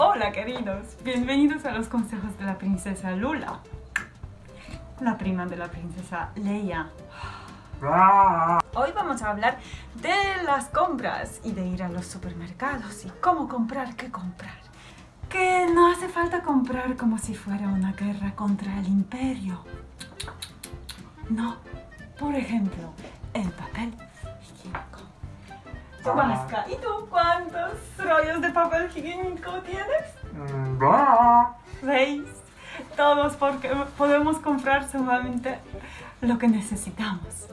Hola queridos, bienvenidos a los consejos de la princesa Lula, la prima de la princesa Leia. Hoy vamos a hablar de las compras y de ir a los supermercados y cómo comprar, qué comprar. Que no hace falta comprar como si fuera una guerra contra el imperio. No, por ejemplo, el papel higiénico. ¿y tú rollos de papel higiénico tienes? ¿Veis? Todos porque podemos comprar solamente lo que necesitamos.